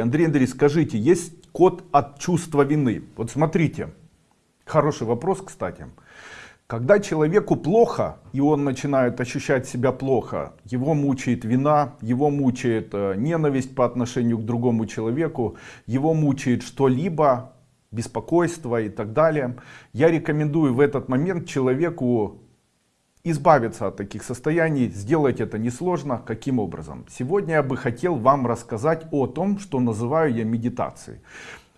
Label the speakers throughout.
Speaker 1: Андрей Андреевич, скажите, есть код от чувства вины? Вот смотрите, хороший вопрос, кстати. Когда человеку плохо, и он начинает ощущать себя плохо, его мучает вина, его мучает э, ненависть по отношению к другому человеку, его мучает что-либо, беспокойство и так далее. Я рекомендую в этот момент человеку избавиться от таких состояний, сделать это несложно. Каким образом? Сегодня я бы хотел вам рассказать о том, что называю я медитацией.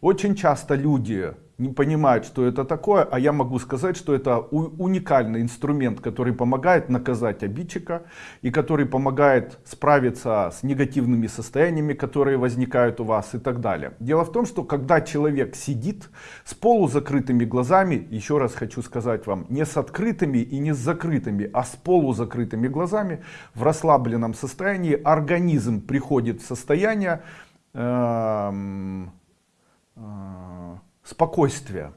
Speaker 1: Очень часто люди не понимают, что это такое, а я могу сказать, что это уникальный инструмент, который помогает наказать обидчика и который помогает справиться с негативными состояниями, которые возникают у вас и так далее. Дело в том, что когда человек сидит с полузакрытыми глазами, еще раз хочу сказать вам, не с открытыми и не с закрытыми, а с полузакрытыми глазами, в расслабленном состоянии организм приходит в состояние... Э спокойствие.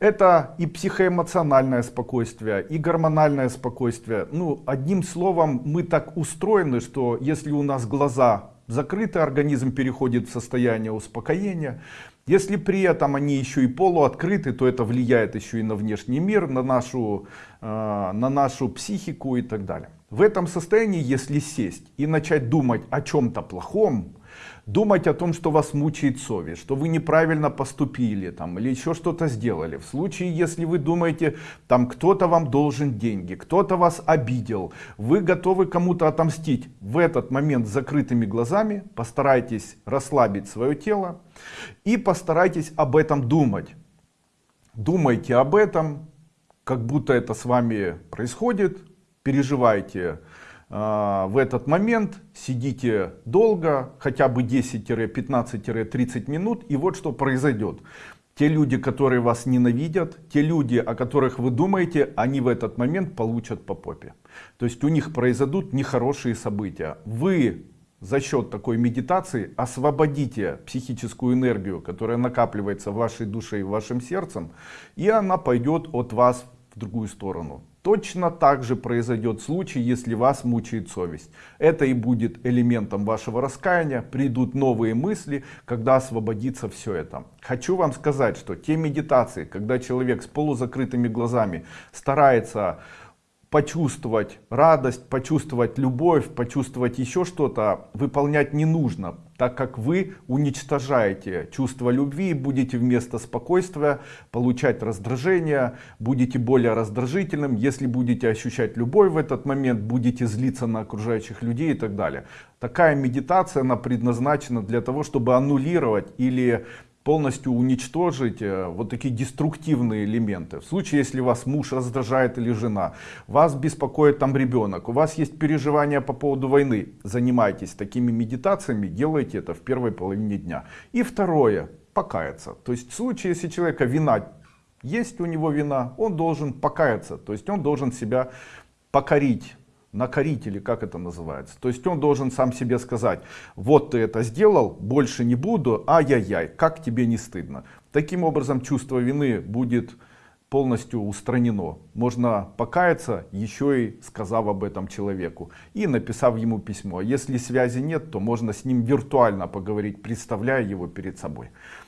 Speaker 1: Это и психоэмоциональное спокойствие, и гормональное спокойствие. Ну, одним словом, мы так устроены, что если у нас глаза закрыты, организм переходит в состояние успокоения. Если при этом они еще и полуоткрыты, то это влияет еще и на внешний мир, на нашу, э, на нашу психику и так далее. В этом состоянии, если сесть и начать думать о чем-то плохом, думать о том, что вас мучает совесть, что вы неправильно поступили там, или еще что-то сделали. В случае, если вы думаете, там кто-то вам должен деньги, кто-то вас обидел, вы готовы кому-то отомстить, в этот момент с закрытыми глазами постарайтесь расслабить свое тело и постарайтесь об этом думать. Думайте об этом, как будто это с вами происходит, переживайте в этот момент сидите долго, хотя бы 10-15-30 минут, и вот что произойдет. Те люди, которые вас ненавидят, те люди, о которых вы думаете, они в этот момент получат по попе. То есть у них произойдут нехорошие события. Вы за счет такой медитации освободите психическую энергию, которая накапливается в вашей душе и в вашем сердце, и она пойдет от вас другую сторону. Точно так же произойдет случай, если вас мучает совесть. Это и будет элементом вашего раскаяния. Придут новые мысли, когда освободится все это. Хочу вам сказать, что те медитации, когда человек с полузакрытыми глазами старается почувствовать радость, почувствовать любовь, почувствовать еще что-то, выполнять не нужно, так как вы уничтожаете чувство любви, будете вместо спокойствия получать раздражение, будете более раздражительным, если будете ощущать любовь в этот момент, будете злиться на окружающих людей и так далее. Такая медитация, она предназначена для того, чтобы аннулировать или полностью уничтожить э, вот такие деструктивные элементы. В случае, если вас муж раздражает или жена, вас беспокоит там ребенок, у вас есть переживания по поводу войны, занимайтесь такими медитациями, делайте это в первой половине дня. И второе, покаяться. То есть в случае, если человека вина, есть у него вина, он должен покаяться, то есть он должен себя покорить накорить или как это называется. То есть он должен сам себе сказать, вот ты это сделал, больше не буду, ай-яй-яй, как тебе не стыдно. Таким образом чувство вины будет полностью устранено. Можно покаяться, еще и сказав об этом человеку и написав ему письмо. Если связи нет, то можно с ним виртуально поговорить, представляя его перед собой.